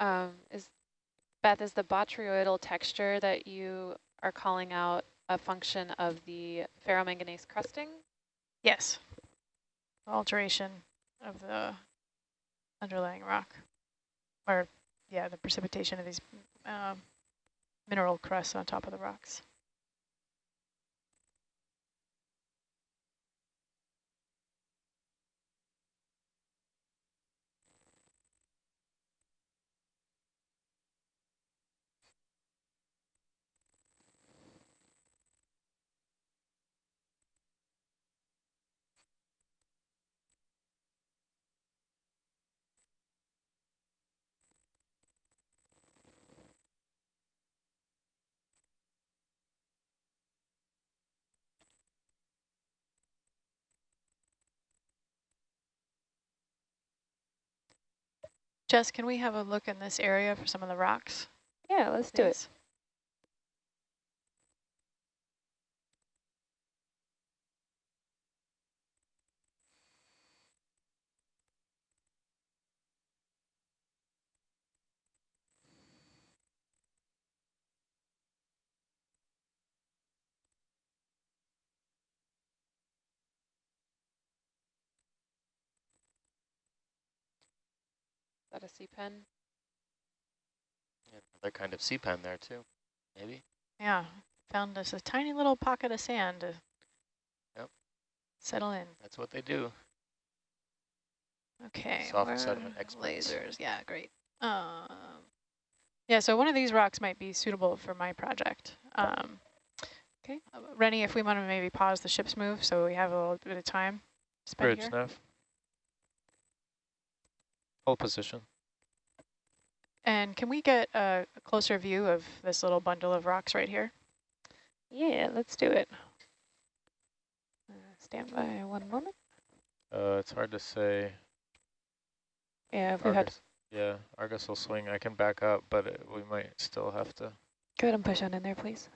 Um, is Beth, is the botryoidal texture that you are calling out a function of the ferromanganese crusting? Yes. Alteration of the underlying rock, or yeah, the precipitation of these um, mineral crusts on top of the rocks. Jess, can we have a look in this area for some of the rocks? Yeah, let's do it. A sea pen? Another kind of sea pen there too, maybe. Yeah, found us a tiny little pocket of sand to yep. settle in. That's what they do. Okay, soft sediment experts. lasers. Yeah, great. Um, yeah, so one of these rocks might be suitable for my project. Um, okay, uh, Rennie, if we want to maybe pause the ship's move so we have a little bit of time. Bridge, Neff. Hold position. And can we get a closer view of this little bundle of rocks right here? Yeah, let's do it. Uh, stand by one moment. Uh, it's hard to say. Yeah, if we had. Yeah, Argus will swing. I can back up, but it, we might still have to. Go ahead and push on in there, please.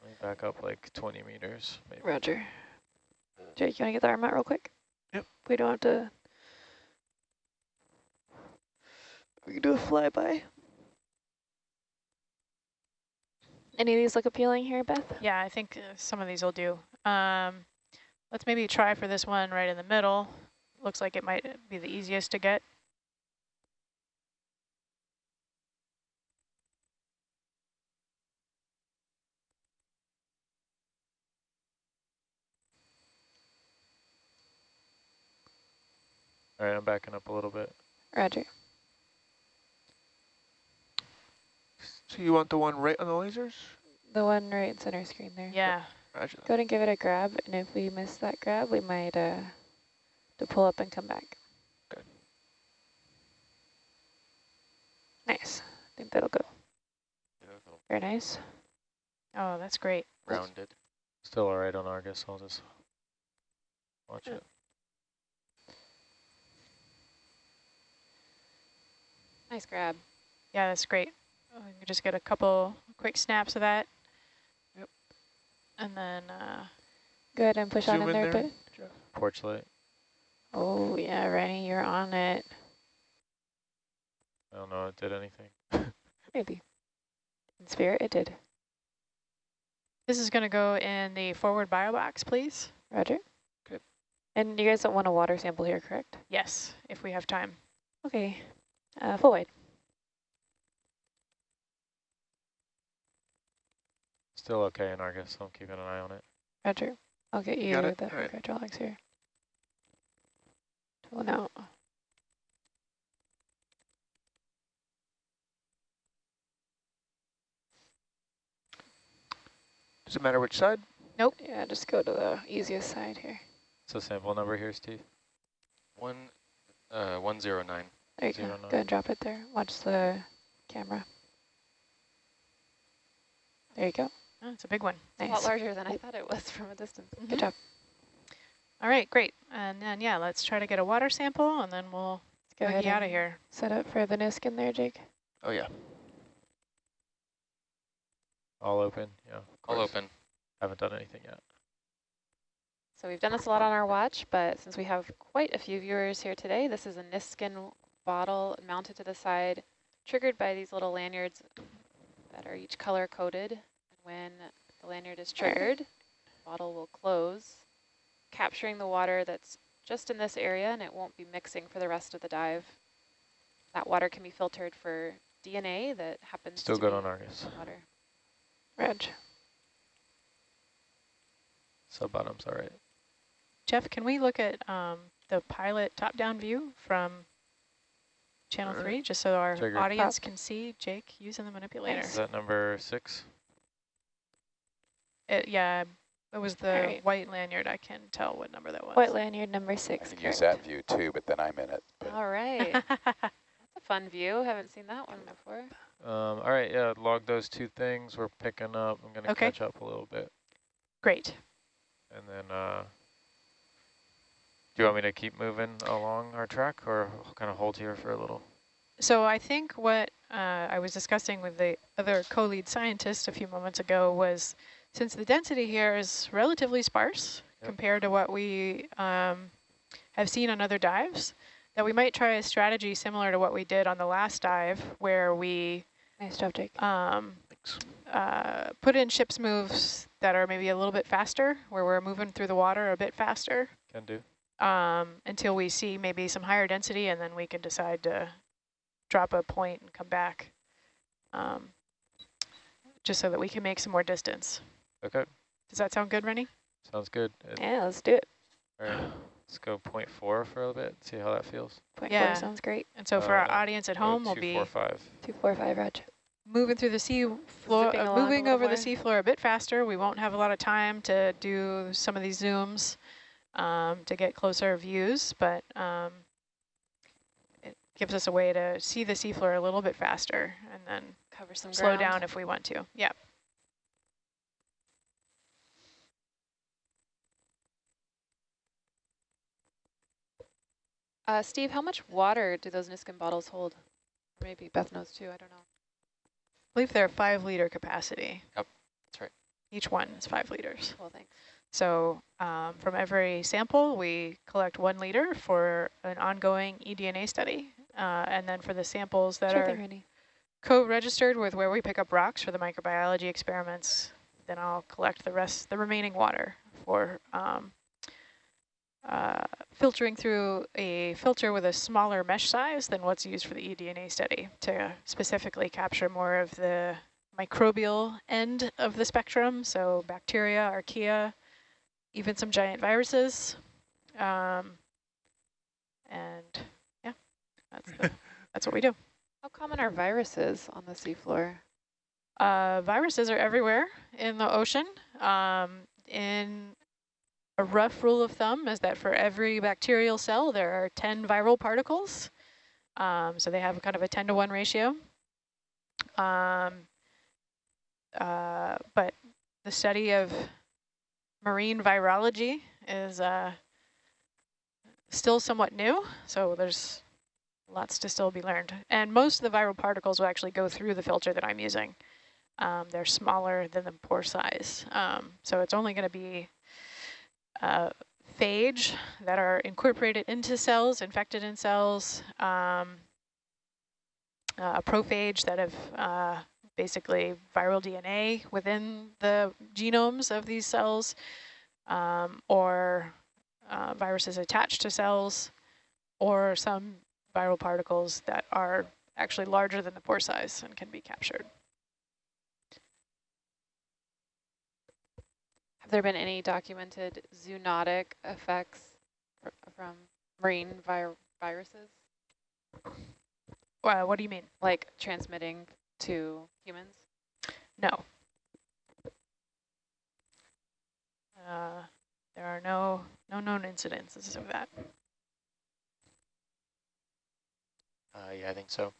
Let me back up like 20 meters, maybe. Roger. Jake, you want to get the arm out real quick? Yep. We don't have to We can do a flyby. Any of these look appealing here, Beth? Yeah, I think uh, some of these will do. Um, let's maybe try for this one right in the middle. Looks like it might be the easiest to get. All right, I'm backing up a little bit. Roger. So you want the one right on the lasers? The one right center screen there. Yeah. Roger Go ahead and give it a grab, and if we miss that grab, we might uh, to pull up and come back. Okay. Nice. I think that'll go. Very nice. Oh, that's great. Rounded. Still all right on Argus. I'll just watch yeah. it. Nice grab. Yeah, that's great. Oh, you can just get a couple quick snaps of that. Yep. And then uh, go ahead and push on in, in there, there Porch light. Oh yeah, Rennie, you're on it. I don't know it did anything. Maybe. In spirit, it did. This is going to go in the forward bio box, please. Roger. Good. And you guys don't want a water sample here, correct? Yes, if we have time. Okay. Uh, full wide. Still okay in Argus, so I'm keeping an eye on it. Roger. I'll get you, you the right. hydraulics here. Pulling out. Does it matter which side? Nope. Yeah, just go to the easiest side here. So sample number here, Steve? One, uh, 109. There you go. Go and drop it there. Watch the camera. There you go. Oh, it's a big one. Nice. A lot larger than I thought it was from a distance. Mm -hmm. Good job. All right, great. And then, yeah, let's try to get a water sample, and then we'll go ahead out of here. Set up for the Niskin there, Jake. Oh, yeah. All open, yeah. All open. Haven't done anything yet. So we've done this a lot on our watch, but since we have quite a few viewers here today, this is a Niskin bottle mounted to the side triggered by these little lanyards that are each color coded. And when the lanyard is triggered, the bottle will close, capturing the water that's just in this area and it won't be mixing for the rest of the dive. That water can be filtered for DNA that happens Still to good be on Argus. water. Reg. Sub bottom's all right. Jeff, can we look at um, the pilot top-down view from channel Alright. three, just so our Trigger. audience can see Jake using the manipulator? Is that number six? It, yeah, it was the Alright. white lanyard. I can tell what number that was. White lanyard number I six. can use that view too, but then I'm in it. But All right, that's a fun view. Haven't seen that one before. Um, all right, yeah, log those two things. We're picking up. I'm going to Okay. catch up a little bit. Great. And then, uh, do you want me to keep moving along our track or kind of hold here for a little? So I think what uh, I was discussing with the other co-lead scientist a few moments ago was since the density here is relatively sparse Yep. compared to what we um, have seen on other dives, that we might try a strategy similar to what we did on the last dive where we Nice job, Jake. um, uh, put in ship's moves that are maybe a little bit faster, where we're moving through the water a bit faster Can do. um, until we see maybe some higher density, and then we can decide to drop a point and come back, um, just so that we can make some more distance. Okay, Does that sound good, Rennie? sounds good. It- Yeah, let's do it. All right, let's go point 0.4 for a little bit, see how that feels. Point Yeah. four sounds great. And so for our Uh, audience at home, we'll be four, five. Two, four, five, Reg. moving through the sea floor, uh, moving over more. the seafloor a bit faster. We won't have a lot of time to do some of these zooms um, to get closer views, but um, it gives us a way to see the seafloor a little bit faster and then Cover some slow ground. down if we want to. Yeah. Uh, Steve, how much water do those Niskin bottles hold? Maybe Beth knows too. I don't know. I believe they're five liter capacity. Yep, that's right. Each one is five liters. Well, thanks. So um, from every sample, we collect one liter for an ongoing eDNA study. Uh, and then for the samples that Sure are co-registered with where we pick up rocks for the microbiology experiments, then I'll collect the rest, the remaining water for um, uh, filtering through a filter with a smaller mesh size than what's used for the eDNA study to specifically capture more of the microbial end of the spectrum, so bacteria, archaea, even some giant viruses. Um, and yeah, that's, the, that's what we do. How common are viruses on the seafloor? Uh, viruses are everywhere in the ocean. Um, in a rough rule of thumb is that for every bacterial cell, there are 10 viral particles. Um, so they have kind of a 10 to 1 ratio. Um, uh, but the study of marine virology is uh, still somewhat new. So there's lots to still be learned. And most of the viral particles will actually go through the filter that I'm using. Um, they're smaller than the pore size. Um, so it's only going to be uh, phage that are incorporated into cells, infected in cells, um, uh, prophage that have uh, basically viral DNA within the genomes of these cells, um, or uh, viruses attached to cells, or some viral particles that are actually larger than the pore size and can be captured. Have there been any documented zoonotic effects fr from marine vir viruses, Well, what do you mean? like transmitting to humans? No. Uh, there are no no known incidences of that. Uh, yeah, I think so.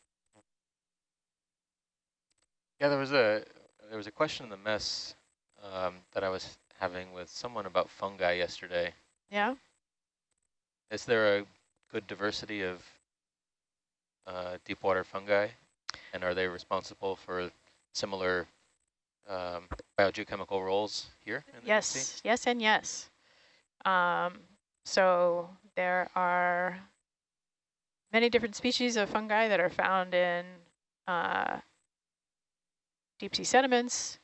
Yeah, there was a there was a question in the mess um, that I was having with someone about fungi yesterday. Yeah. Is there a good diversity of uh, deep water fungi, and are they responsible for similar um, biogeochemical roles here? In the deep sea? Yes. Yes, and yes. Um, so there are many different species of fungi that are found in uh, deep sea sediments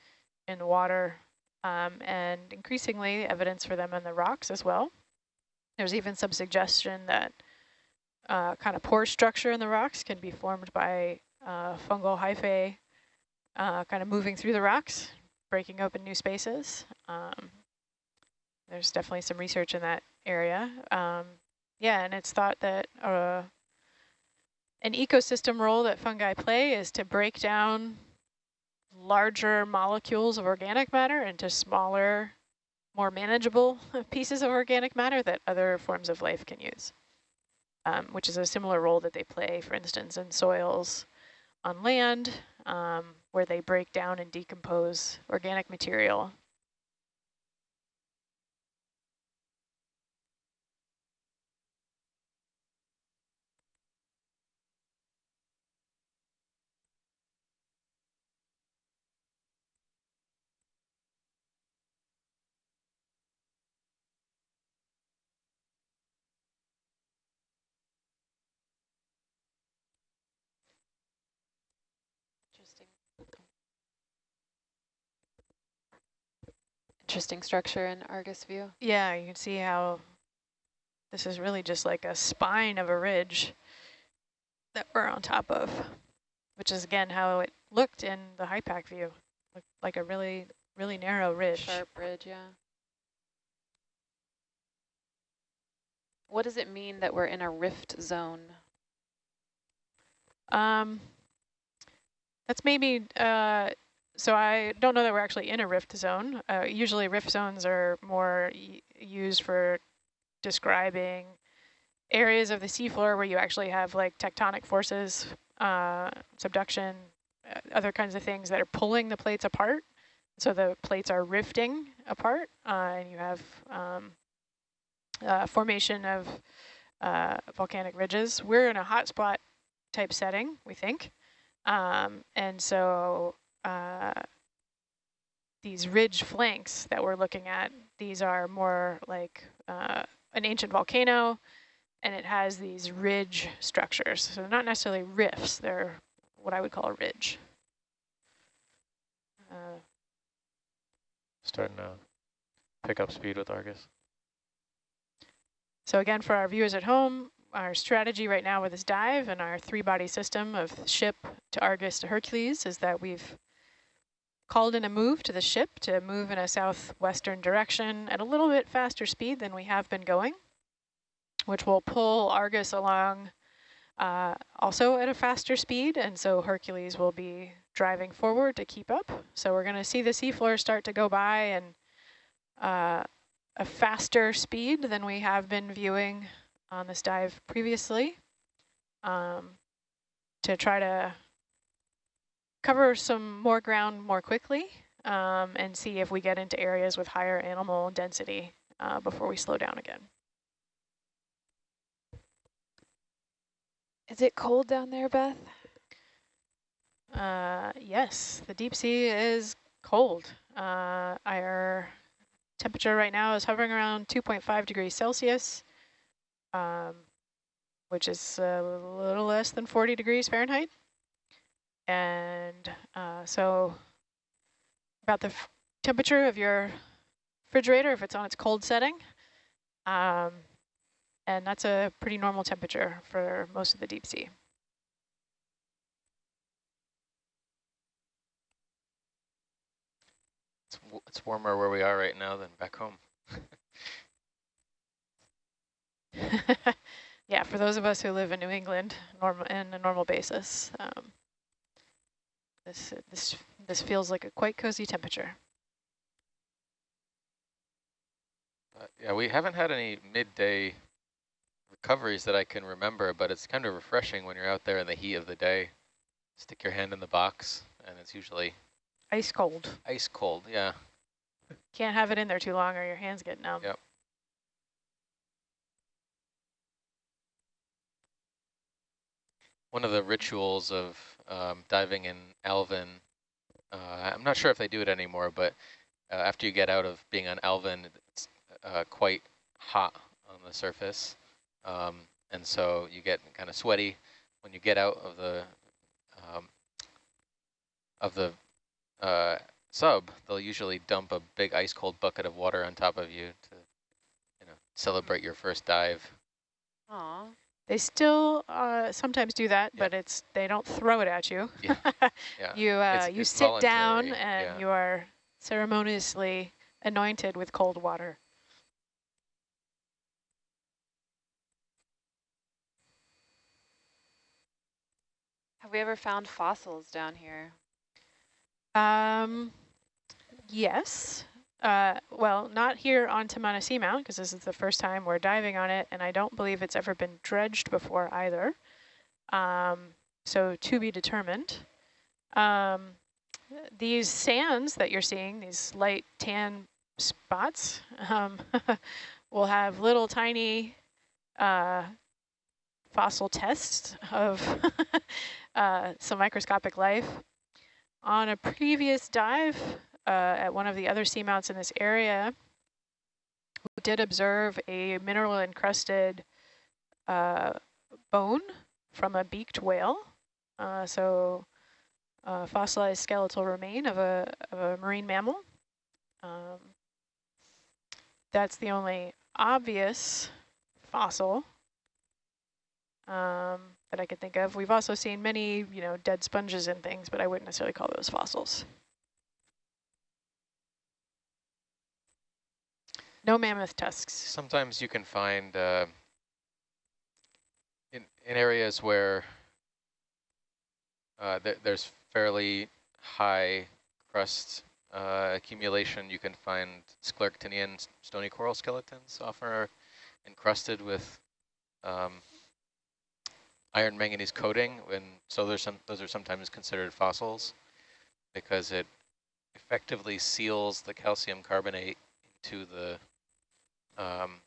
in the water um, and increasingly evidence for them in the rocks as well. There's even some suggestion that uh, kind of pore structure in the rocks can be formed by uh, fungal hyphae uh, kind of moving through the rocks, breaking open new spaces. Um, there's definitely some research in that area. Um, yeah, and it's thought that uh, an ecosystem role that fungi play is to break down larger molecules of organic matter into smaller, more manageable pieces of organic matter that other forms of life can use, um, which is a similar role that they play, for instance, in soils on land, um, where they break down and decompose organic material Interesting. Interesting structure in Argus view. Yeah, you can see how this is really just like a spine of a ridge that we're on top of, which is again how it looked in the HYPACK view, looked like a really, really narrow ridge. Sharp ridge, yeah. What does it mean that we're in a rift zone? Um, that's maybe, uh, so I don't know that we're actually in a rift zone. Uh, usually rift zones are more used for describing areas of the seafloor where you actually have like tectonic forces, uh, subduction, uh, other kinds of things that are pulling the plates apart. So the plates are rifting apart uh, and you have um, uh, formation of uh, volcanic ridges. We're in a hotspot type setting, we think. Um, and so uh, these ridge flanks that we're looking at, these are more like uh, an ancient volcano, and it has these ridge structures. So not necessarily rifts, they're what I would call a ridge. Uh, Starting to pick up speed with Argus. So again, for our viewers at home, our strategy right now with this dive and our three-body system of ship to Argus to Hercules is that we've called in a move to the ship to move in a southwestern direction at a little bit faster speed than we have been going, which will pull Argus along uh, also at a faster speed, and so Hercules will be driving forward to keep up. So we're going to see the seafloor start to go by and uh, a faster speed than we have been viewing on this dive previously um, to try to cover some more ground more quickly um, and see if we get into areas with higher animal density uh, before we slow down again. Is it cold down there, Beth? Uh, yes, the deep sea is cold. Uh, our temperature right now is hovering around 2.5 degrees Celsius, um, which is a little less than 40 degrees Fahrenheit. And uh, so about the temperature of your refrigerator if it's on its cold setting. Um, and that's a pretty normal temperature for most of the deep sea. It's, it's warmer where we are right now than back home. yeah, for those of us who live in New England normal in a normal basis, um, this this this feels like a quite cozy temperature. Uh, yeah, we haven't had any midday recoveries that I can remember, but it's kind of refreshing when you're out there in the heat of the day. Stick your hand in the box, and it's usually ice cold. Ice cold, yeah. Can't have it in there too long or your hands get numb. Yep. One of the rituals of um, diving in Alvin, uh, I'm not sure if they do it anymore, but uh, after you get out of being on Alvin, it's uh, quite hot on the surface. Um, and so you get kind of sweaty when you get out of the um, of the uh, sub, they'll usually dump a big ice cold bucket of water on top of you to, you know, celebrate your first dive. Aw. They still uh, sometimes do that, Yeah. but it's they don't throw it at you. Yeah, Yeah. you uh, It's- you it's sit down and yeah. you are ceremoniously anointed with cold water. Have we ever found fossils down here? Um, yes. Uh, well, not here on Tamana Seamount, because this is the first time we're diving on it, and I don't believe it's ever been dredged before either. Um, so to be determined. Um, these sands that you're seeing, these light tan spots, um, will have little tiny uh, fossil tests of uh, some microscopic life. On a previous dive uh, at one of the other seamounts in this area, we did observe a mineral encrusted uh, bone from a beaked whale. Uh, so uh, fossilized skeletal remain of a, of a marine mammal. Um, that's the only obvious fossil um, that I could think of. We've also seen many, you know, dead sponges and things, but I wouldn't necessarily call those fossils. No mammoth tusks. Sometimes you can find uh, in, in areas where uh, th there's fairly high crust uh, accumulation, you can find Scleractinian stony coral skeletons often are encrusted with um, iron manganese coating, and so there's some those are sometimes considered fossils because it effectively seals the calcium carbonate into the um,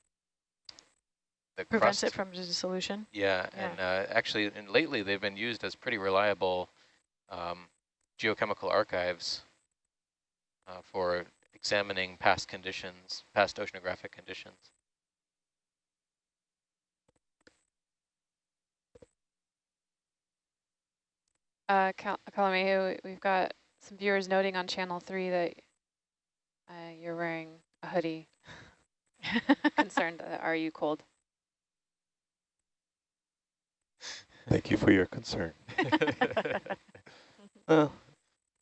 the Prevents crust. it from dissolution. Yeah, Yeah. and uh, actually, and lately they've been used as pretty reliable um, geochemical archives uh, for examining past conditions, past oceanographic conditions. Uh, Cal Kalamehu, we've got some viewers noting on channel three that uh, you're wearing a hoodie. Concerned, uh, are you cold? Thank you for your concern. Uh,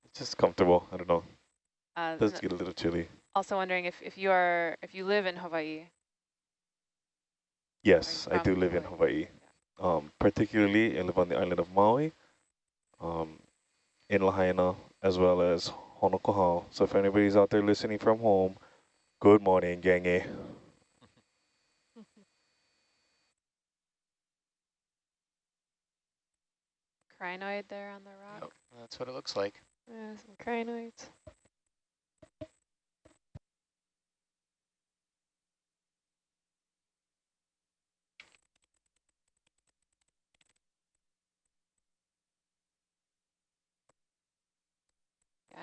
it's just comfortable. I don't know. Uh, It does get a little chilly. also wondering if, if you are if you live in Hawaii. Yes, I do live in Hawaii? Um, particularly, I live on the island of Maui, um, in Lahaina, as well as Honokohau. So if anybody's out there listening from home, good morning, gangy. Crinoid there on the rock. Yep, that's what it looks like. Yeah, some crinoids.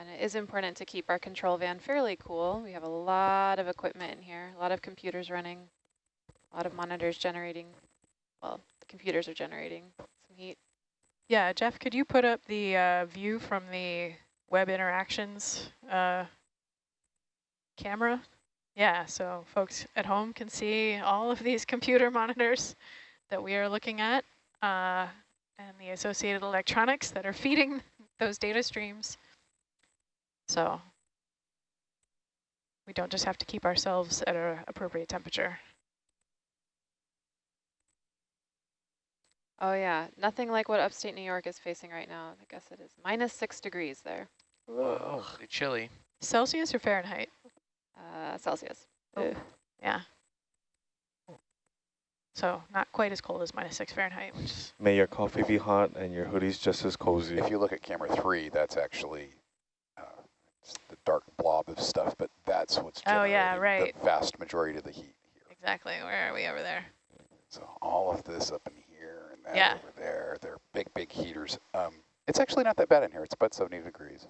And it is important to keep our control van fairly cool. We have a lot of equipment in here, a lot of computers running, a lot of monitors generating. Well, the computers are generating some heat. Yeah, Jeff, could you put up the uh, view from the web interactions uh, camera? Yeah, so folks at home can see all of these computer monitors that we are looking at uh, and the associated electronics that are feeding those data streams. So we don't just have to keep ourselves at an appropriate temperature. Oh yeah, nothing like what upstate New York is facing right now. I guess it is minus six degrees there, Oh, pretty chilly. Celsius or Fahrenheit? uh, Celsius. Oh. Yeah. So not quite as cold as minus six Fahrenheit, which May your coffee be hot and your hoodies just as cozy. If you look at camera three, that's actually it's the dark blob of stuff, but that's what's Oh, yeah, right. the vast majority of the heat here. exactly. Where are we over there? So all of this up in here and that Yeah. over there, they're big, big heaters. Um, it's actually not that bad in here. It's about 70 degrees.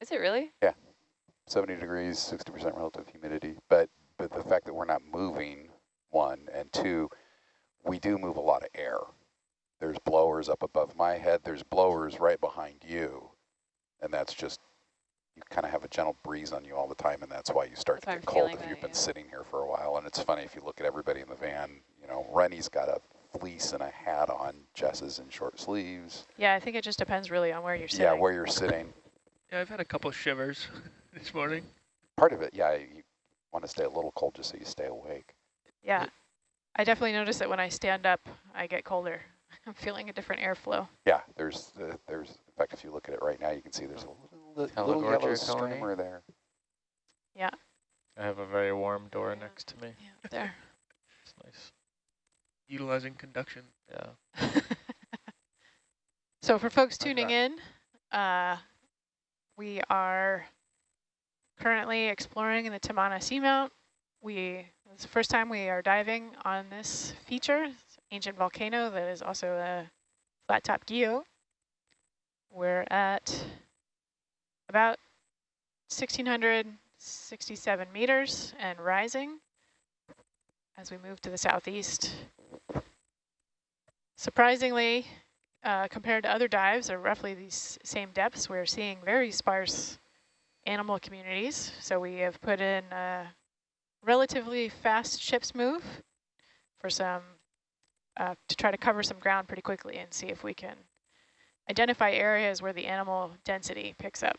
Is it really? Yeah. 70 degrees, 60% relative humidity. But, but the fact that we're not moving, one, and two, we do move a lot of air. There's blowers up above my head. There's blowers right behind you. and that's just, you kind of have a gentle breeze on you all the time, and that's why you start That's why to I'm get cold feeling if you've that, been yeah. sitting here for a while. And it's funny, if you look at everybody in the van, you know, Rennie's got a fleece and a hat on, Jess is in short sleeves. Yeah, I think it just depends really on where you're sitting. Yeah, where you're sitting. Yeah, I've had a couple shivers this morning. Part of it, yeah, you want to stay a little cold just so you stay awake. Yeah. I definitely notice that when I stand up, I get colder. I'm feeling a different airflow. Yeah, there's, uh, there's, in fact, if you look at it right now, you can see there's a little, little yellow streamer there. Yeah. I have a very warm door Yeah. next to me. Yeah, there. It's nice. Utilizing conduction. Yeah. So for folks How's tuning in, uh, we are currently exploring in the Tamana Seamount. We, it's the first time we are diving on this feature, it's an ancient volcano that is also a flat top guyot. We're at about 1,667 meters and rising as we move to the southeast. Surprisingly, uh, compared to other dives are roughly these same depths, we're seeing very sparse animal communities. So we have put in a relatively fast ship's move for some, uh, to try to cover some ground pretty quickly and see if we can identify areas where the animal density picks up.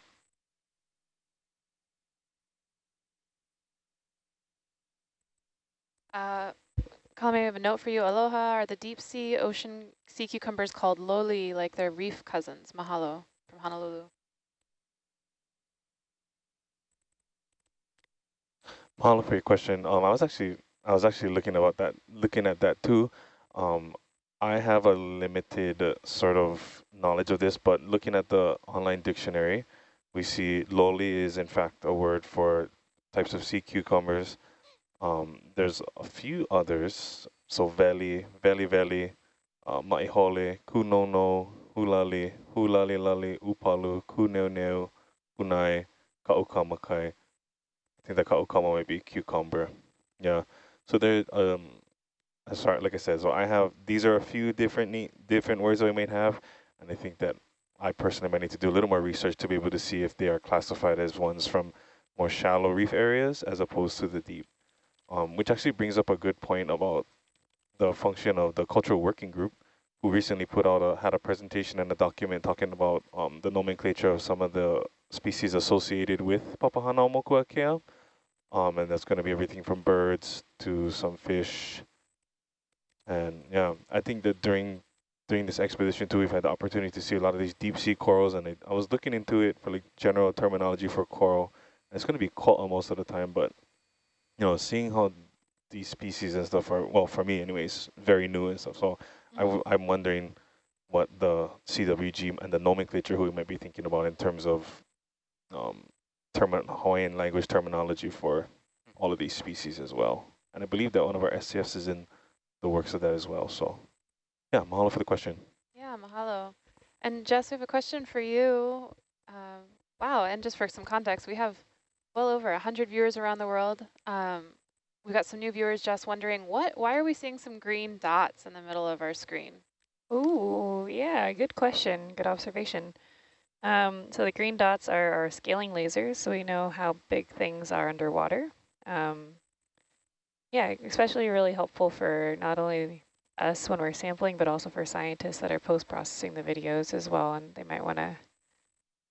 Uh, Colin, I have a note for you. Aloha are the deep sea ocean sea cucumbers called loli, like their reef cousins. Mahalo from Honolulu. Mahalo for your question. Um, I was actually I was actually looking about that, looking at that too. Um, I have a limited sort of knowledge of this, but looking at the online dictionary, we see loli is in fact a word for types of sea cucumbers. Um, there's a few others. So veli, veli veli, uh, maihole, kunono, hulali, hulali lali, upalu, kuneuneu, unai, kaukamakai. I think the kaukama might be cucumber. Yeah. So there, um, sorry, like I said, so I have, these are a few different neat, different words that we might have. And I think that I personally might need to do a little more research to be able to see if they are classified as ones from more shallow reef areas as opposed to the deep. Um, which actually brings up a good point about the function of the cultural working group, who recently put out a, had a presentation and a document talking about um, the nomenclature of some of the species associated with Papahanaumokuakea. Um, and that's going to be everything from birds to some fish. And yeah, I think that during during this expedition too, we've had the opportunity to see a lot of these deep sea corals. And I, I was looking into it for like general terminology for coral. It's going to be koa most of the time, but you know, seeing how these species and stuff are, well, for me anyways, very new and stuff. So I w I'm wondering what the CWG and the nomenclature hui we might be thinking about in terms of um, term Hawaiian language terminology for all of these species as well. And I believe that one of our SCFs is in the works of that as well. So yeah, mahalo for the question. Yeah, mahalo. And Jess, we have a question for you. Um, wow, and just for some context, we have well over 100 viewers around the world. Um, we got some new viewers just wondering, what? why are we seeing some green dots in the middle of our screen? Oh, yeah, good question, good observation. Um, so the green dots are our scaling lasers, so we know how big things are underwater. Um, yeah, especially really helpful for not only us when we're sampling, but also for scientists that are post-processing the videos as well, and they might want to,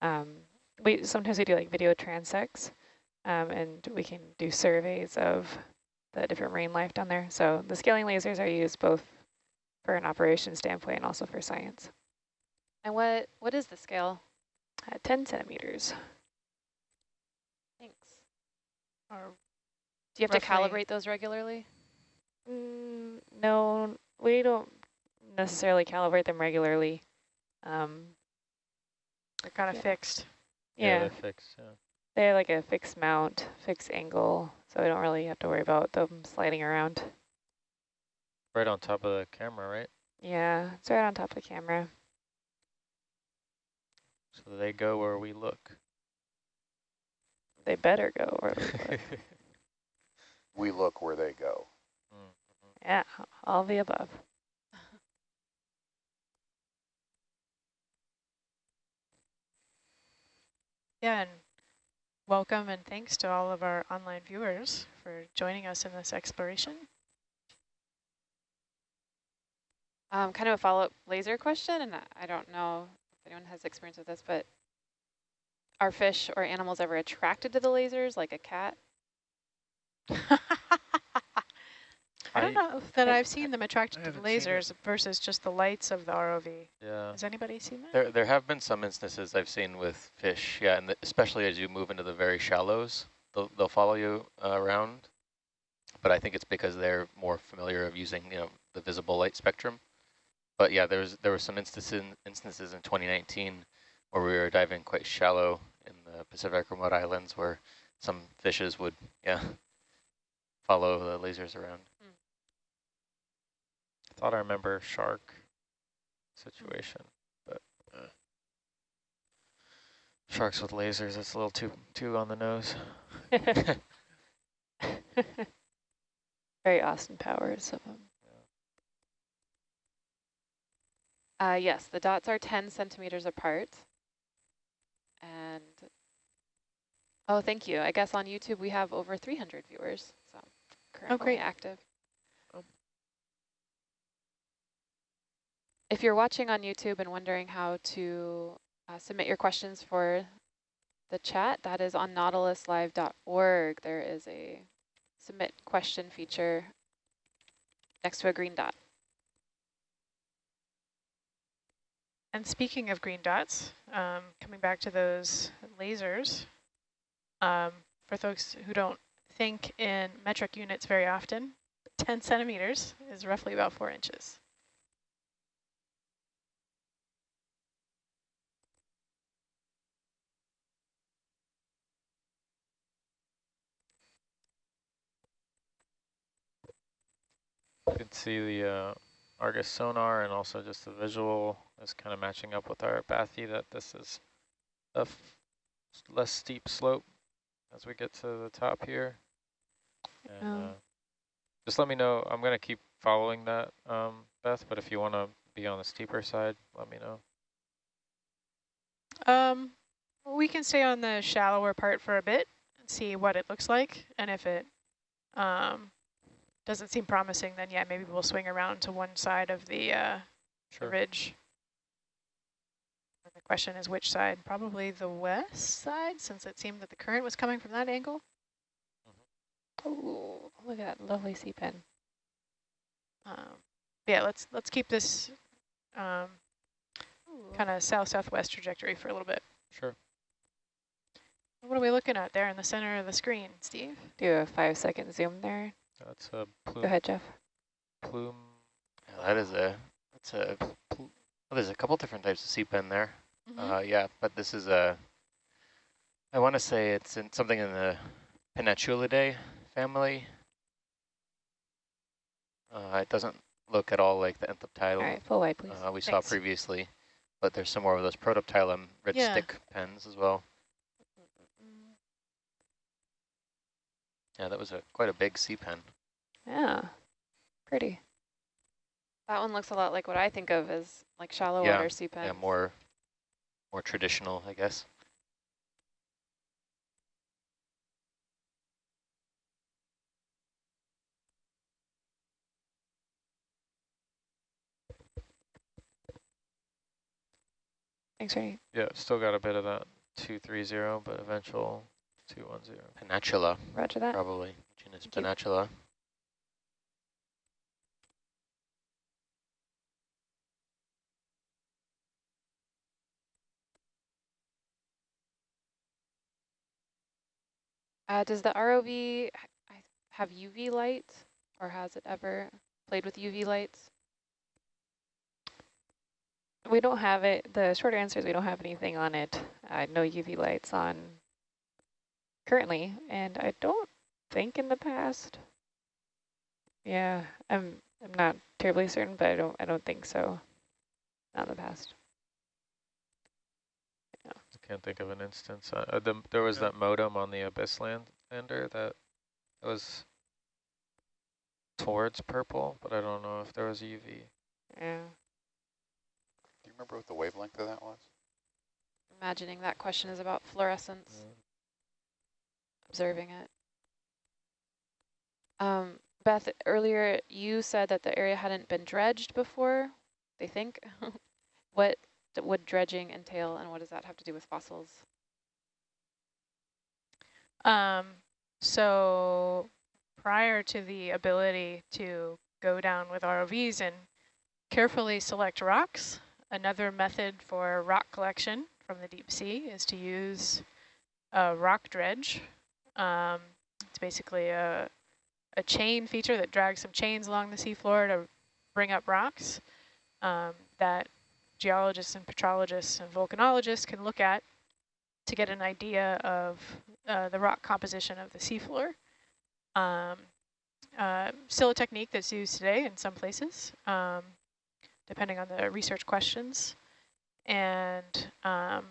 um, we sometimes we do like video transects, um, and we can do surveys of the different marine life down there. So the scaling lasers are used both for an operation standpoint and also for science. And what what is the scale? At 10 centimeters. Thanks. Or Do you have to calibrate those regularly? Mm, no, we don't necessarily calibrate them regularly. Um, they're kind of Yeah. fixed. yeah, they're fixed. Yeah. They have like a fixed mount, fixed angle, so we don't really have to worry about them sliding around. Right on top of the camera, right? Yeah, it's right on top of the camera. So they go where we look. They better go. Where we look. We look where they go. Mm. yeah, all the above. Yeah, and welcome and thanks to all of our online viewers for joining us in this exploration. Um, kind of a follow-up laser question, and I- I don't know if anyone has experience with this, but are fish or animals ever attracted to the lasers, like a cat? I don't know that I- I've seen them attracted to the haven't seen it. lasers versus just the lights of the ROV. Yeah. Has anybody seen that? There, there have been some instances I've seen with fish, yeah, and the, especially as you move into the very shallows, they'll, they'll follow you uh, around. But I think it's because they're more familiar of using, you know, the visible light spectrum. But yeah, there's there were some instances instances in 2019 where we were diving quite shallow in the Pacific Remote Islands, where some fishes would, yeah, follow the lasers around. I thought I remember shark situation, but uh, sharks with lasers, that's a little too too on the nose. Very Austin Powers of them. Uh, yes, the dots are 10 centimeters apart. And, oh, thank you. I guess on YouTube we have over 300 viewers, so currently great. active. If you're watching on YouTube and wondering how to uh, submit your questions for the chat, that is on nautiluslive.org. There is a submit question feature next to a green dot. And speaking of green dots, um, coming back to those lasers, um, for folks who don't think in metric units very often, 10 centimeters is roughly about four inches. You can see the uh, Argus sonar and also just the visual is kind of matching up with our bathy that this is a f less steep slope as we get to the top here. And Oh. uh, just let me know. I'm going to keep following that, um, Beth, but if you want to be on the steeper side, let me know. Um, we can stay on the shallower part for a bit and see what it looks like. And if it um, doesn't seem promising, then yeah, maybe we'll swing around to one side of the, uh, the Sure. ridge. And the question is which side? Probably the west side, since it seemed that the current was coming from that angle. Oh, look at that lovely sea pen. Um, yeah, let's let's keep this um, kind of south-southwest trajectory for a little bit. Sure. What are we looking at there in the center of the screen, Steve? Do a five second zoom there. That's a plume. Go ahead, Jeff. plume. Yeah, that is a, that's a, well, there's a couple different types of sea pen there. Mm-hmm. Uh, yeah, but this is a, I want to say it's in something in the Pennatulidae family. Uh, it doesn't look at all like the All Anthoptilum right, full wide, please. uh, we saw previously, but there's some more of those Protoptilum red Yeah. stick pens as well. Yeah, that was a quite a big sea pen. Yeah, pretty. That one looks a lot like what I think of as like shallow Yeah, water sea pens. Yeah, more, more traditional, I guess. Thanks, Rennie. Yeah, still got a bit of that 230, but eventual 210. Pennatula, Roger that. probably. Genus Thank you. Uh, does the ROV have UV light, or has it ever played with UV lights? We don't have it. The short answer is we don't have anything on it. Uh, no UV lights on currently, and I don't think in the past. Yeah, I'm I'm not terribly certain, but I don't I don't think so. Not in the past. I can't think of an instance. Uh, uh, the, there was that modem on the Abyss land, lander that was towards purple, but I don't know if there was UV. Yeah. Do you remember what the wavelength of that was? imagining that question is about fluorescence, observing it. Um, Beth, earlier you said that the area hadn't been dredged before, they think. what would dredging entail and what does that have to do with fossils? Um, so prior to the ability to go down with ROVs and carefully select rocks, another method for rock collection from the deep sea is to use a rock dredge. Um, it's basically a, a chain feature that drags some chains along the seafloor to bring up rocks um, that geologists and petrologists and volcanologists can look at to get an idea of uh, the rock composition of the seafloor. Um, uh, still a technique that's used today in some places, um, depending on the research questions. And um,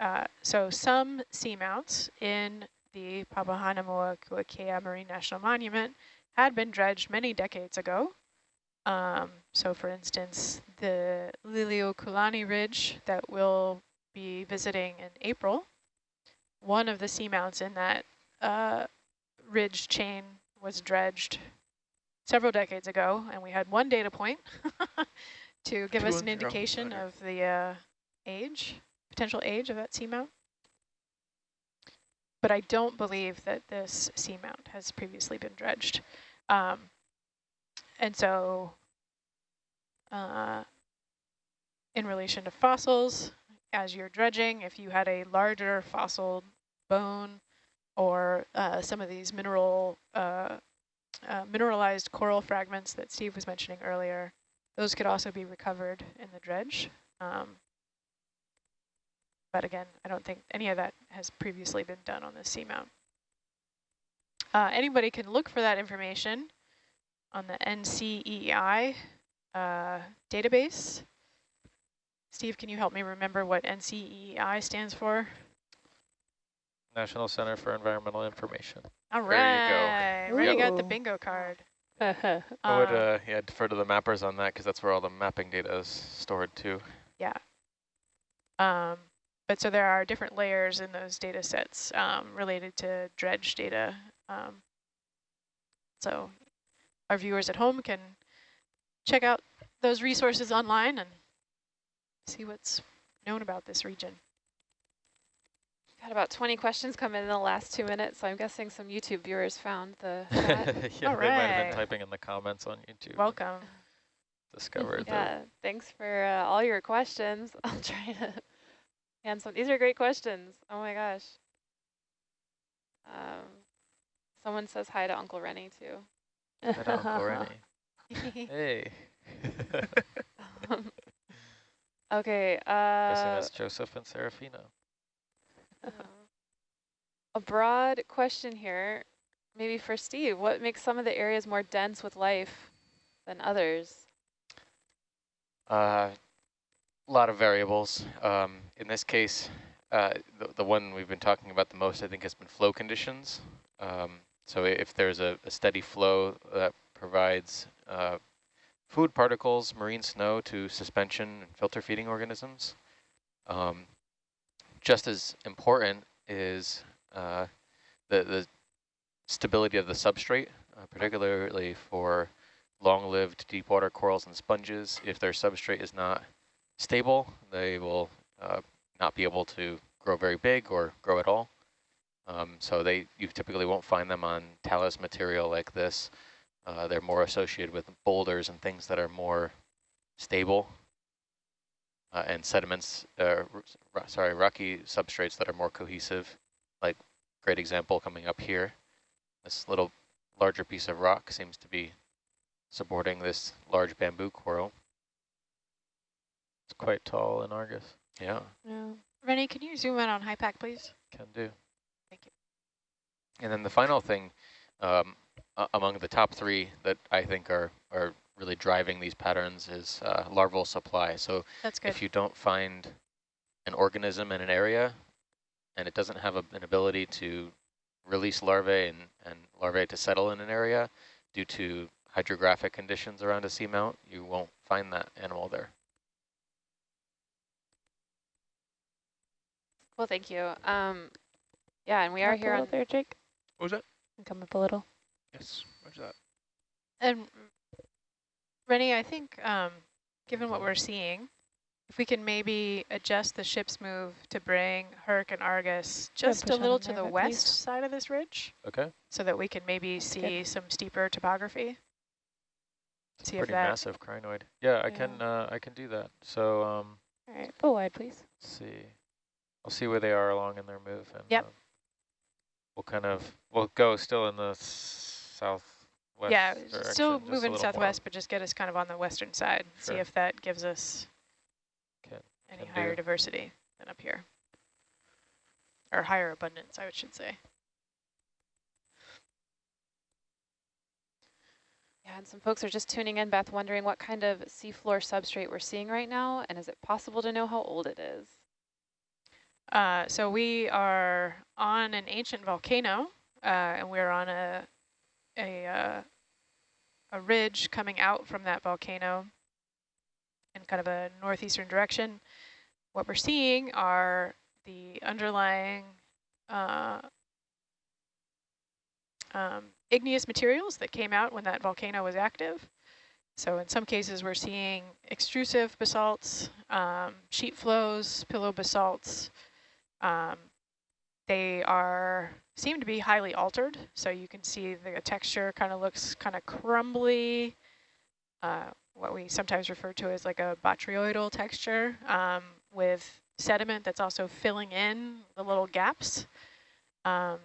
uh, so some seamounts in the Papahanaumokuakea Marine National Monument had been dredged many decades ago. Um, so for instance, the Liliuokalani Ridge that we'll be visiting in April, one of the seamounts in that uh, ridge chain was dredged several decades ago, and we had one data point to give us an indication of the uh, age, potential age of that seamount. But I don't believe that this seamount has previously been dredged. Um, and so uh, in relation to fossils, as you're dredging, if you had a larger fossil bone or uh, some of these mineral uh, uh, mineralized coral fragments that Steve was mentioning earlier, those could also be recovered in the dredge. Um, but again, I don't think any of that has previously been done on the seamount. Uh, anybody can look for that information on the NCEI uh, database. Steve, can you help me remember what NCEI stands for? National Center for Environmental Information. All right. There you go. right, already got the bingo card. I would Um, uh, yeah defer to the mappers on that because that's where all the mapping data is stored too. Yeah. Um, but so there are different layers in those data sets um, related to dredge data. Um, so our viewers at home can check out those resources online and see what's known about this region. We've got about 20 questions come in in the last two minutes, so I'm guessing some YouTube viewers found the chat. yeah, All they might have been typing in the comments on YouTube. Welcome. Discovered yeah, thanks for uh, all your questions. I'll try to hand some. These are great questions. Oh my gosh. Um, someone says hi to Uncle Rennie too. On, Lorraine. Hey. Um, okay. Guessing Uh, that's Joseph and Serafina. Uh, a broad question here, maybe for Steve. What makes some of the areas more dense with life than others? A lot of variables. Um, in this case, uh, the, the one we've been talking about the most, I think, has been flow conditions. Um, so if there's a, a, steady flow that provides uh, food particles, marine snow to suspension and filter feeding organisms, um, just as important is uh, the, the stability of the substrate, uh, particularly for long-lived deep water corals and sponges. If their substrate is not stable, they will uh, not be able to grow very big or grow at all. Um, so they you typically won't find them on talus material like this. Uh, they're more associated with boulders and things that are more stable uh, and sediments, uh, sorry, rocky substrates that are more cohesive, like great example coming up here. This little larger piece of rock seems to be supporting this large bamboo coral. It's quite tall in Argus. Yeah. Yeah. Rennie, can you zoom in on HYPACK, please? Can do. Thank you. And then the final thing um, among the top three that I think are, are really driving these patterns is uh, larval supply. So That's good. if you don't find an organism in an area and it doesn't have a, an ability to release larvae and, and larvae to settle in an area due to hydrographic conditions around a seamount, you won't find that animal there. Well, thank you. Um, yeah, and we are here little on there, Jake. What was that? Come up a little. Yes, roger that. And Rennie, I think um, given what we're seeing, if we can maybe adjust the ship's move to bring Herc and Argus just push a little to the west please. side of this ridge Okay. so that we can maybe see some steeper topography. See if Pretty that, massive crinoid. Yeah, I can uh, I can do that. So um, All right, pull wide, please. let's see. I'll see where they are along in their move. And, Yep. um, we'll kind of we'll go still in the s- southwest. yeah, direction, still moving little more. southwest, but just get us kind of on the western side. See if that gives us Can- any can higher do. diversity than up here. Or higher abundance, I should say. Yeah, and some folks are just tuning in, Beth, wondering what kind of seafloor substrate we're seeing right now, and is it possible to know how old it is? Uh, so we are on an ancient volcano, uh, and we're on a a uh, a ridge coming out from that volcano in kind of a northeastern direction. What we're seeing are the underlying uh, um, igneous materials that came out when that volcano was active. So in some cases, we're seeing extrusive basalts, um, sheet flows, pillow basalts, um, they are seem to be highly altered, so you can see the texture kind of looks kind of crumbly, uh, what we sometimes refer to as like a botryoidal texture um, with sediment that's also filling in the little gaps. Um,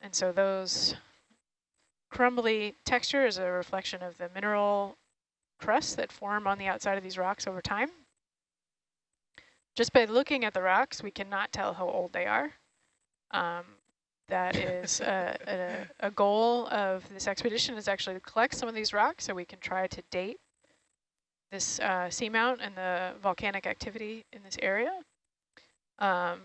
and so those crumbly texture is a reflection of the mineral crusts that form on the outside of these rocks over time. Just by looking at the rocks, we cannot tell how old they are. Um, that is a, a, a goal of this expedition is actually to collect some of these rocks so we can try to date this uh, seamount and the volcanic activity in this area. Um,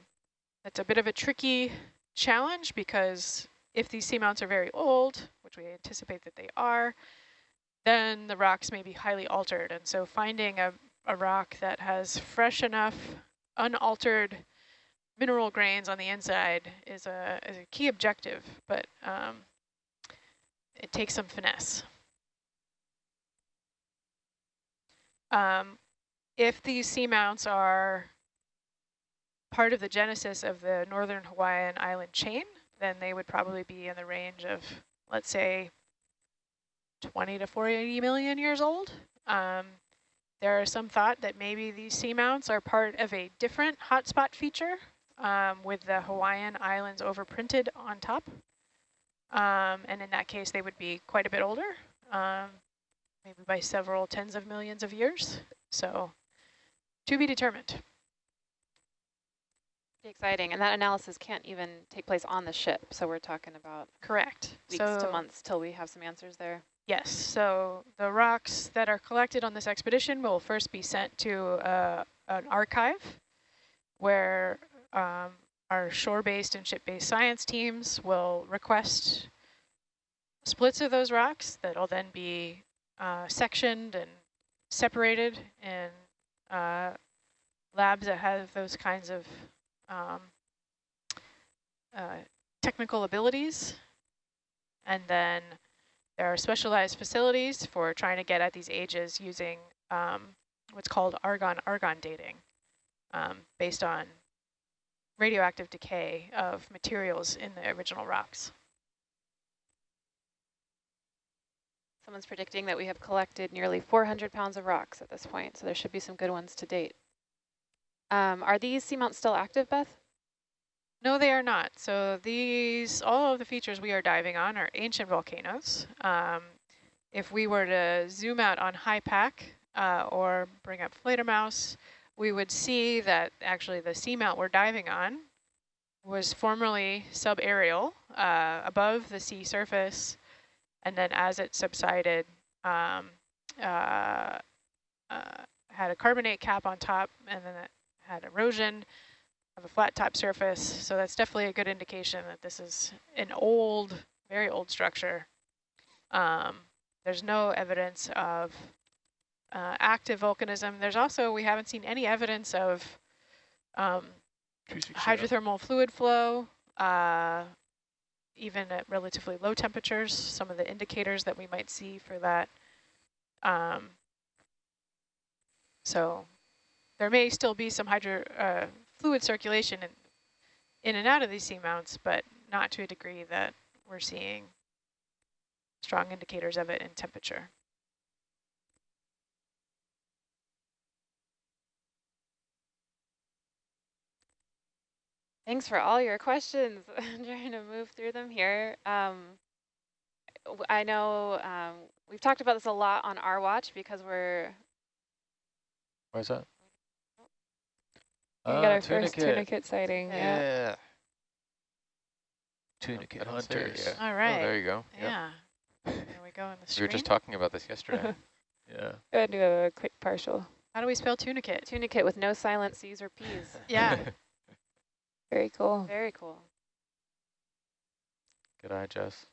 it's a bit of a tricky challenge because if these seamounts are very old, which we anticipate that they are, then the rocks may be highly altered. And so finding a, a rock that has fresh enough, unaltered mineral grains on the inside is a, is a key objective, but um, it takes some finesse. Um, if these seamounts are part of the genesis of the northern Hawaiian island chain, then they would probably be in the range of, let's say, 20 to 40 million years old. Um, there are some thought that maybe these seamounts are part of a different hotspot feature um, with the Hawaiian Islands overprinted on top. Um, and in that case, they would be quite a bit older, um, maybe by several tens of millions of years. So to be determined. Exciting, and that analysis can't even take place on the ship, so we're talking about Correct. weeks so to months till we have some answers there. Yes, so the rocks that are collected on this expedition will first be sent to uh, an archive where um, our shore-based and ship-based science teams will request splits of those rocks that will then be uh, sectioned and separated in uh, labs that have those kinds of um, uh, technical abilities. And then there are specialized facilities for trying to get at these ages using um, what's called argon-argon dating, um, based on radioactive decay of materials in the original rocks. Someone's predicting that we have collected nearly 400 pounds of rocks at this point, so there should be some good ones to date. Um, are these seamounts still active, Beth? No, they are not. So these, all of the features we are diving on are ancient volcanoes. Um, if we were to zoom out on HYPACK uh, or bring up Fledermaus, we would see that actually the seamount we're diving on was formerly subaerial, uh, above the sea surface, and then as it subsided, um, uh, uh, had a carbonate cap on top, and then it had erosion of a flat top surface. So that's definitely a good indication that this is an old, very old structure. Um, there's no evidence of uh, active volcanism. There's also, we haven't seen any evidence of um, hydrothermal fluid flow, uh, even at relatively low temperatures, some of the indicators that we might see for that. Um, so there may still be some hydro uh, fluid circulation in, in and out of these seamounts, but not to a degree that we're seeing strong indicators of it in temperature. Thanks for all your questions. I'm trying to move through them here. Um, w- I know um, we've talked about this a lot on our watch because we're Where's that? We got Ah, our first tunicate sighting. Yeah. Yeah. Tunicate don't see it hunters. yet. All Oh, there you go. Yep. yeah. There we go in the We were just talking about this yesterday. Yeah. Go ahead and do a quick partial. How do we spell tunicate? tunicate with no silent C's or P's. Yeah. Very cool. Very cool. Good eye, Jess.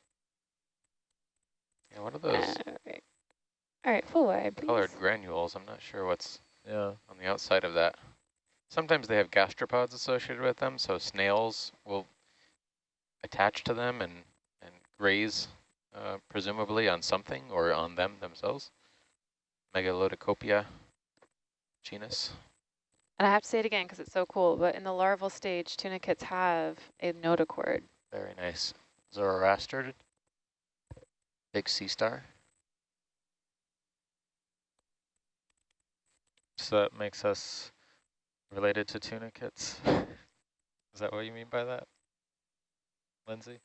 yeah, what are those All right. All right, full wide, please. colored granules? I'm not sure what's Yeah. on the outside of that. Sometimes they have gastropods associated with them, so snails will attach to them and, and graze, uh, presumably on something or on them themselves. Megalodicopia genus. And I have to say it again because it's so cool, but in the larval stage, tunicates have a notochord. Very nice. Zoroaster, big sea star. So that makes us related to tunicates. Is that what you mean by that, Lindsay?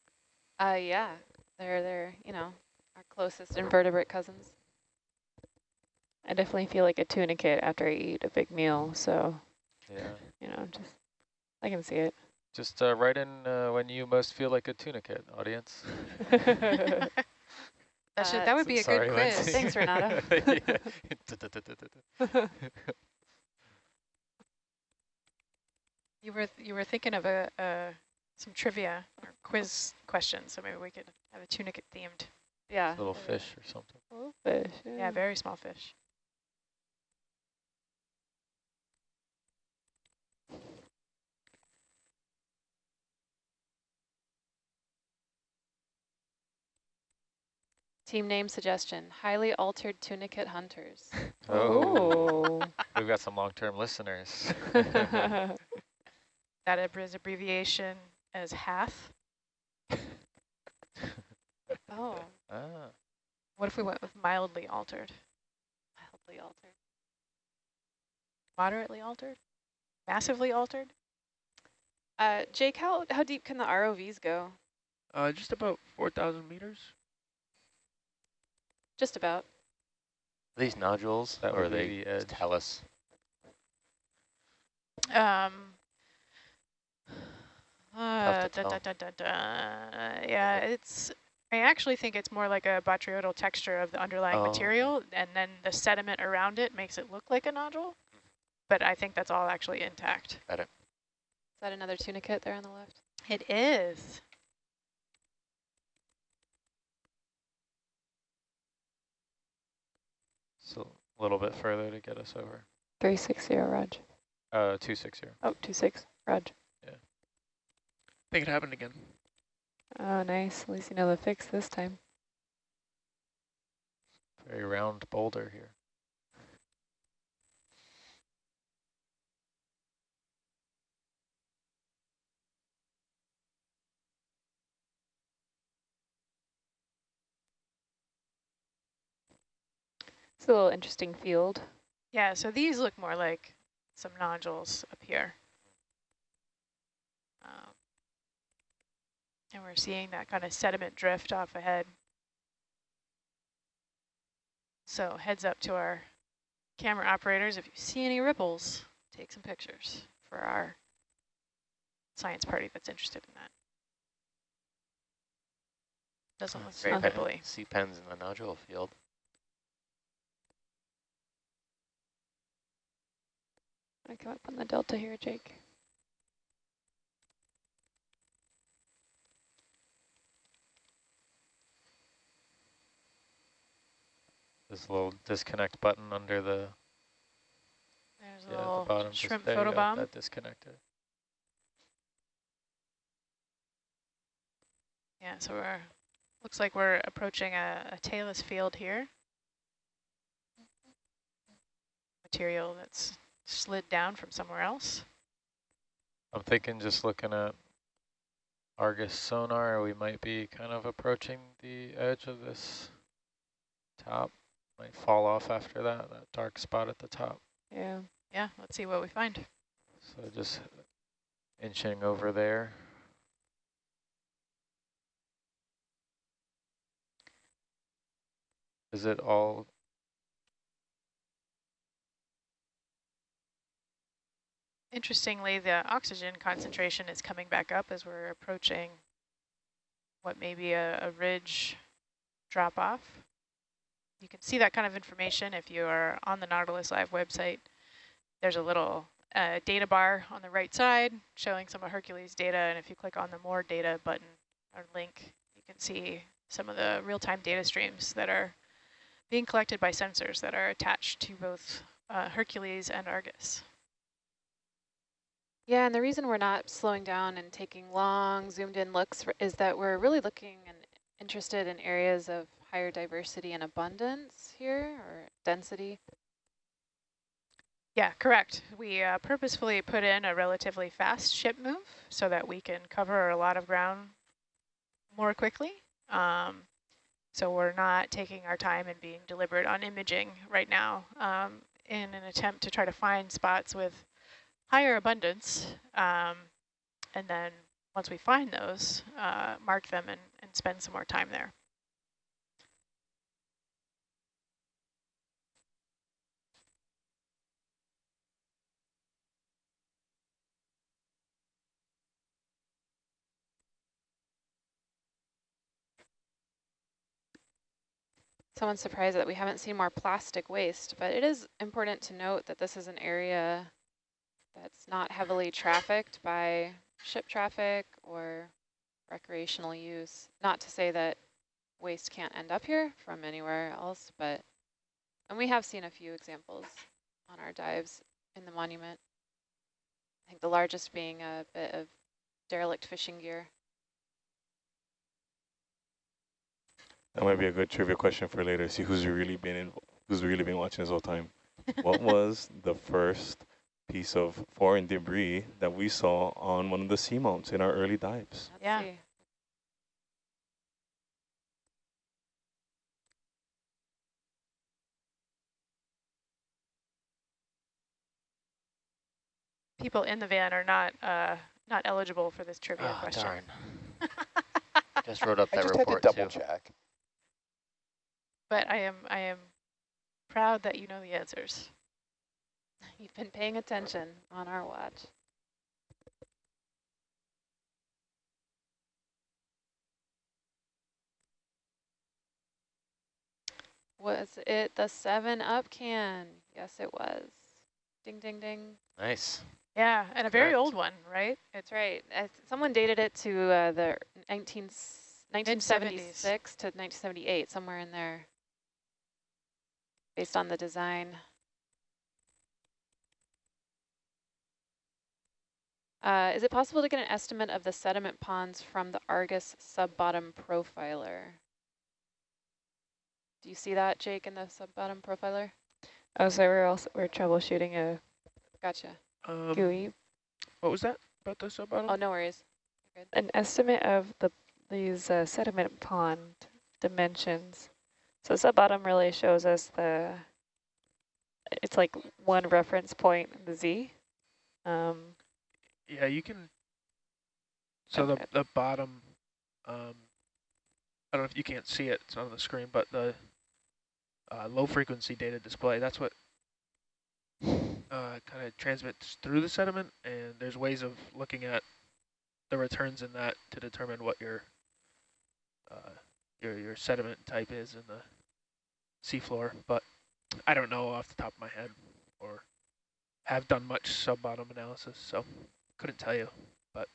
Uh, yeah, they're, they're, you know, our closest invertebrate cousins. I definitely feel like a tunicate after I eat a big meal, so, Yeah. you know, just, I can see it. Just uh, write in uh, when you most feel like a tunicate, audience. That should Uh, that would be a Sorry, good quiz. Lindsay. Thanks, Renata. Yeah. You were you were thinking of a, uh some trivia or quiz questions, so maybe we could have a tunicate themed. Yeah. Little fish or something. Little fish. Yeah, very small fish. Team name suggestion, highly altered tunicate hunters. Oh. We've got some long-term listeners. That ab- is abbreviation as half. Oh, ah, What if we went with mildly altered? mildly altered. Moderately altered? Massively altered? Uh, Jake, how, how deep can the ROVs go? Uh, just about 4,000 meters. Just about. Are these nodules, That or are they the edge. just talus? Um, uh, da, da, da, da, da. Yeah, it's. I actually think it's more like a botryoidal texture of the underlying Oh, material, and then the sediment around it makes it look like a nodule. But I think that's all actually intact. Is that another tunicate there on the left? It is. so a little bit further to get us over. 360, Raj. Uh, 260. Oh, 26, Raj. I think it happened again. Oh, nice. At least you know the fix this time. Very round boulder here. It's a little interesting field. Yeah, so these look more like some nodules up here. Um, and we're seeing that kind of sediment drift off ahead. So heads up to our camera operators. If you see any ripples, take some pictures for our science party that's interested in that. Doesn't look very Sea ripply. Sea pens in the nodule field. I come up on the delta here, Jake. This little disconnect button under the There's yeah, a little the bottom. shrimp just, there. That disconnected. Yeah, so we're looks like we're approaching a, a talus field here. Material that's slid down from somewhere else. I'm thinking just looking at Argus sonar, we might be kind of approaching the edge of this top. Might fall off after that, that dark spot at the top. Yeah. Yeah, let's see what we find. So just inching over there. Is it all Interestingly, the oxygen concentration is coming back up as we're approaching what may be a, a ridge drop off. You can see that kind of information if you are on the Nautilus Live website. There's a little uh, data bar on the right side showing some of Hercules data, and if you click on the More Data button or link, you can see some of the real-time data streams that are being collected by sensors that are attached to both uh, Hercules and Argus. Yeah, and the reason we're not slowing down and taking long zoomed in looks is that we're really looking and interested in areas of higher diversity and abundance here, or density. Yeah, correct. We uh, purposefully put in a relatively fast ship move so that we can cover a lot of ground more quickly. Um, so we're not taking our time and being deliberate on imaging right now um, in an attempt to try to find spots with higher abundance. Um, and then once we find those, uh, mark them and, and spend some more time there. Someone's surprised that we haven't seen more plastic waste, but it is important to note that this is an area that's not heavily trafficked by ship traffic or recreational use. Not to say that waste can't end up here from anywhere else, but, and we have seen a few examples on our dives in the monument. I think the largest being a bit of derelict fishing gear. That might be a good trivia question for later. See who's really been in, who's really been watching this whole time. what was the first piece of foreign debris that we saw on one of the seamounts in our early dives? Let's Yeah. see. People in the van are not uh, not eligible for this trivia Oh, question. darn. Just wrote up I that just had to report double too. check. But I am I am proud that you know the answers. You've been paying attention on our watch. Was it the 7-Up can? Yes, it was. Ding, ding, ding. Nice. Yeah, and a very Correct. old one, right? That's right. I th someone dated it to uh, the 19, 1976 to 1978, somewhere in there, based on the design. Uh, is it possible to get an estimate of the sediment ponds from the Argus sub-bottom profiler? Do you see that, Jake, in the sub-bottom profiler? Oh, so we're also we're troubleshooting a Gotcha. Um, GUI. what was that about the sub bottom? Oh, no worries. An estimate of the these uh, sediment pond dimensions. So sub bottom really shows us the. It's like one reference point, the Z. Um, Yeah, you can. So Okay. the the bottom, um, I don't know if you can't see it. It's not on the screen, but the uh, low frequency data display. That's what uh, kind of transmits through the sediment, and there's ways of looking at the returns in that to determine what your uh, your your sediment type is in the seafloor. But I don't know off the top of my head, or have done much sub bottom analysis, so couldn't tell you. But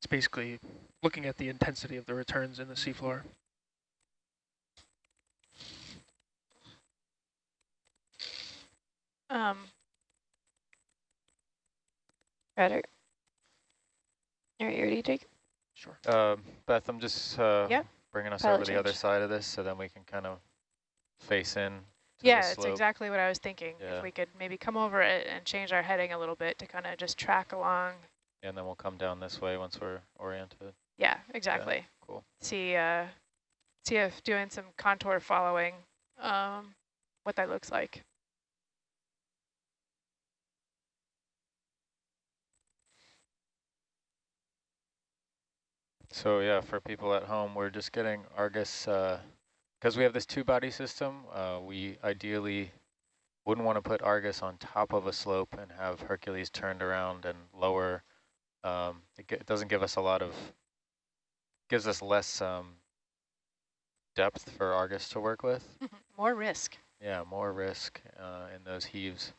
it's basically looking at the intensity of the returns in the seafloor. Um, Better. All right, you ready, Jake? Sure. Uh, Beth, I'm just uh, Yep. bringing us Pilot over the other side of this so then we can kind of face in. Yeah, the it's exactly what I was thinking. Yeah. If we could maybe come over it and change our heading a little bit to kind of just track along. And then we'll come down this way once we're oriented. Yeah, exactly. cool. See, uh, see if doing some contour following, um, what that looks like. So yeah, for people at home, we're just getting Argus, because we have this two-body system, uh, we ideally wouldn't want to put Argus on top of a slope and have Hercules turned around and lower. Um, it, it doesn't give us a lot of, gives us less um, depth for Argus to work with. More risk. Yeah, more risk uh, in those heaves.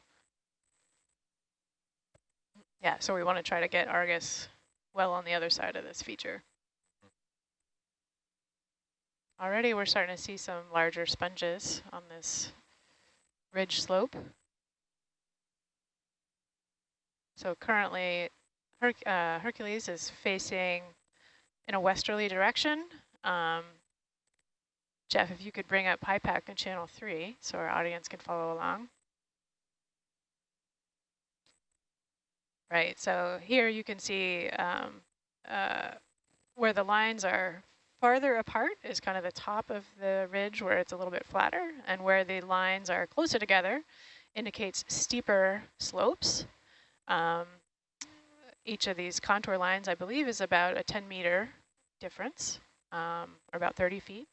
Yeah, so we want to try to get Argus well on the other side of this feature. Already we're starting to see some larger sponges on this ridge slope. So currently Her uh, Hercules is facing in a westerly direction. Um, Jeff, if you could bring up HYPACK in channel three so our audience can follow along. Right, so here you can see um, uh, where the lines are farther apart is kind of the top of the ridge where it's a little bit flatter, and where the lines are closer together indicates steeper slopes. Um, each of these contour lines, I believe, is about a 10 meter difference, um, or about 30 feet.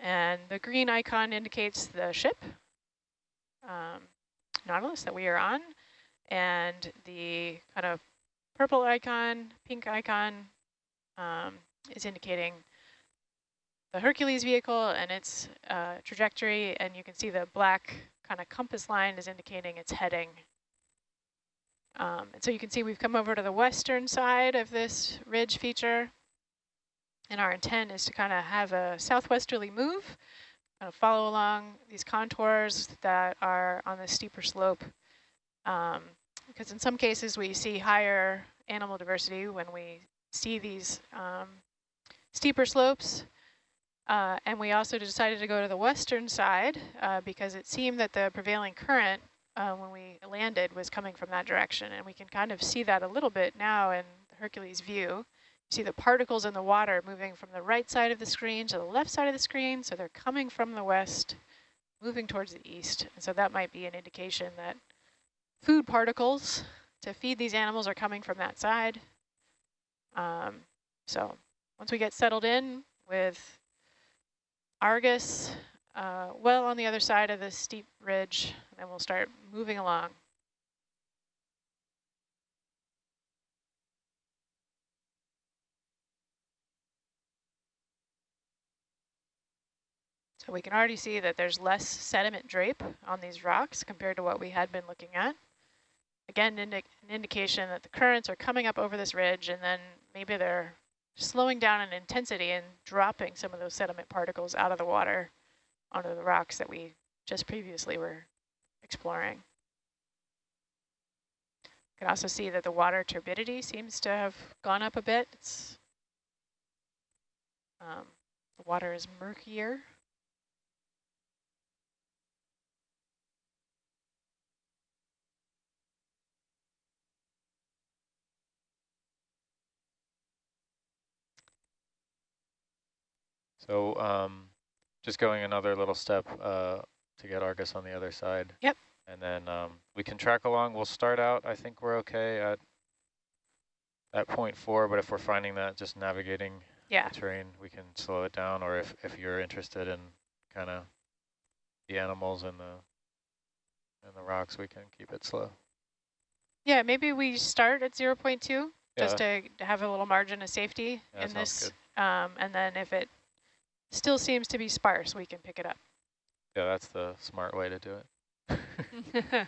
And the green icon indicates the ship, um, Nautilus, that we are on. And the kind of purple icon, pink icon, um, is indicating the Hercules vehicle and its uh, trajectory. And you can see the black kind of compass line is indicating its heading. Um, and so you can see we've come over to the western side of this ridge feature. And our intent is to kind of have a southwesterly move, kind of follow along these contours that are on the steeper slope. Um, because in some cases we see higher animal diversity when we see these um, steeper slopes. Uh, and we also decided to go to the western side uh, because it seemed that the prevailing current uh, when we landed was coming from that direction. And we can kind of see that a little bit now in Hercules view. You see the particles in the water moving from the right side of the screen to the left side of the screen. So they're coming from the west, moving towards the east. And so that might be an indication that food particles to feed these animals are coming from that side. Um, so once we get settled in with Argus uh, well on the other side of this steep ridge, then we'll start moving along. So we can already see that there's less sediment drape on these rocks compared to what we had been looking at. Again, indi an indication that the currents are coming up over this ridge and then maybe they're slowing down in intensity and dropping some of those sediment particles out of the water onto the rocks that we just previously were exploring. You can also see that the water turbidity seems to have gone up a bit. It's, um, the water is murkier. So um, just going another little step uh, to get Argus on the other side. Yep. And then um, we can track along. We'll start out, I think we're okay at at point four, but if we're finding that just navigating Yeah, the terrain, we can slow it down, or if, if you're interested in kind of the animals and the and the rocks, we can keep it slow. yeah. Maybe we start at 0 0.2 just Yeah. to, to have a little margin of safety Yeah, in this. Um, and then if it still seems to be sparse, we can pick it up. Yeah, that's the smart way to do it.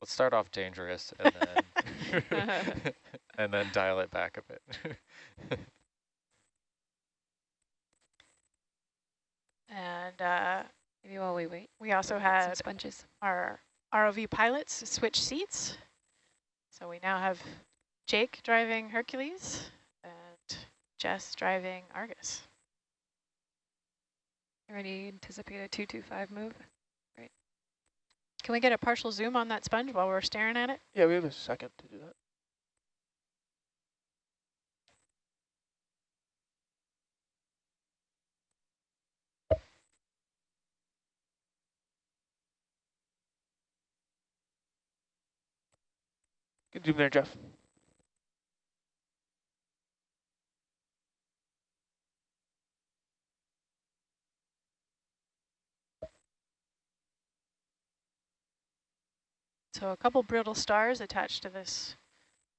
Let's start off dangerous and then and then dial it back a bit. and uh, Maybe while we wait, we also some had sponges. our ROV pilots switch seats. So we now have Jake driving Hercules and Jess driving Argus. Already anticipate a 225 move. Great. Can we get a partial zoom on that sponge while we're staring at it? Yeah, we have a second to do that. Good zoom there, Jeff. So a couple brittle stars attached to this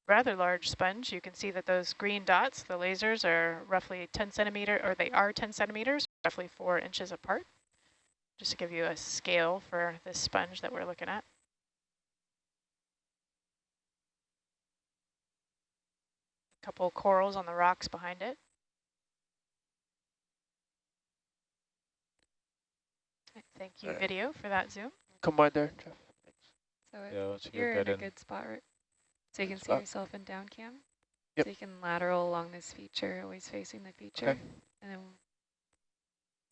rather large sponge. You can see that those green dots, the lasers, are roughly 10 centimeter, or they are 10 centimeters, roughly four inches apart. Just to give you a scale for this sponge that we're looking at. A couple corals on the rocks behind it. Thank you, video, for that zoom. Come by there, Jeff. So Yeah, let's you're get in a in. good spot, right? So you can see yourself in down cam. Yep. So you can lateral along this feature, always facing the feature. Okay. And then,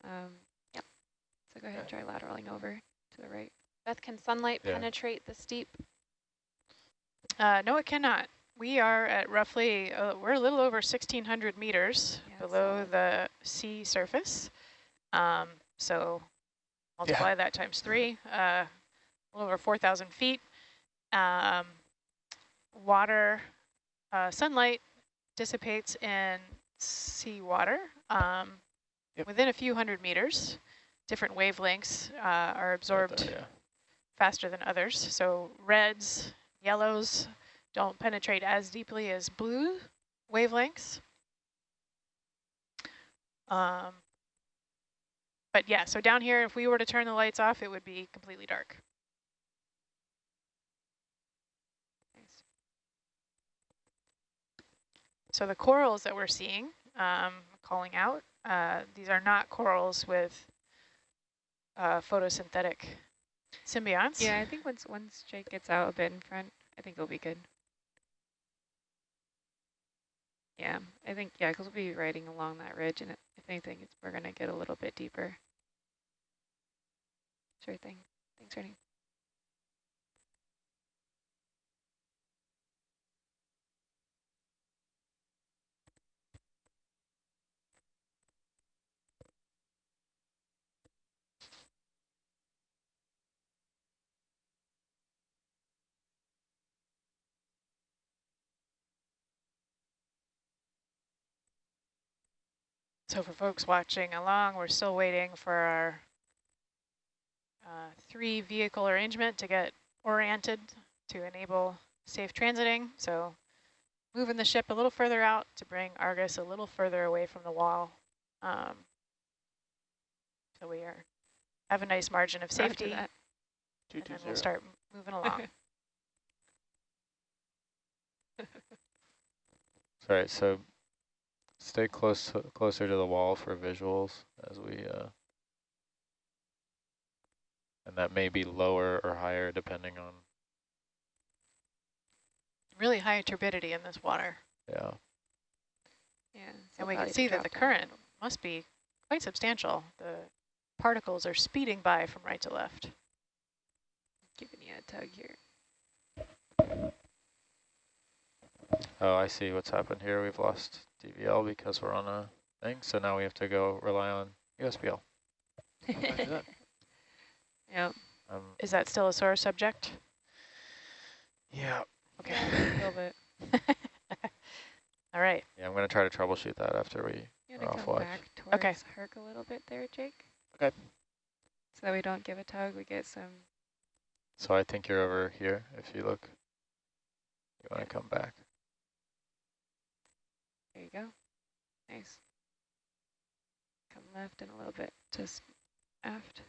um, yeah. So go ahead and try lateraling over to the right. Beth, can sunlight Yeah. penetrate the steep? Uh, no, it cannot. We are at roughly, uh, we're a little over 1,600 meters Yeah, below solid. the sea surface. Um, so multiply that times three, uh, a little over 4,000 feet. Um, water, uh, sunlight dissipates in seawater um, Yep. within a few hundred meters. Different wavelengths uh, are Right absorbed there, yeah. faster than others. So reds, yellows don't penetrate as deeply as blue wavelengths. Um, but yeah, so down here, if we were to turn the lights off, it would be completely dark. So the corals that we're seeing, um, calling out, uh, these are not corals with uh, photosynthetic symbionts. Yeah, I think once once Jake gets out a bit in front, I think it'll be good. Yeah, I think, yeah, because we'll be riding along that ridge, and if anything, we're going to get a little bit deeper. Sure thing. Thanks, Rennie. So for folks watching along, we're still waiting for our uh, three vehicle arrangement to get oriented to enable safe transiting. So moving the ship a little further out to bring Argus a little further away from the wall. Um, so we are have a nice margin of safety, that. Two and two then zero. we'll start moving along. Sorry, so stay close to, closer to the wall for visuals as we, uh, and that may be lower or higher depending on, really high turbidity in this water. yeah. Yeah. so And we can see that the current little. must be quite substantial. The particles are speeding by from right to left. Giving you a tug here. Oh, I see what's happened here. We've lost DVL because we're on a thing, so now we have to go rely on USBL. Roger that. Yep. Um, Is that still a sore subject? yeah. Okay. A little bit. All right. Yeah, I'm going to try to troubleshoot that after we, You We're want to off come watch. back towards Okay. Herc a little bit there, Jake? Okay. So that we don't give a tug, we get some, so I think you're over here if you look. You want to come back. There you go. Nice. Come left and a little bit just aft.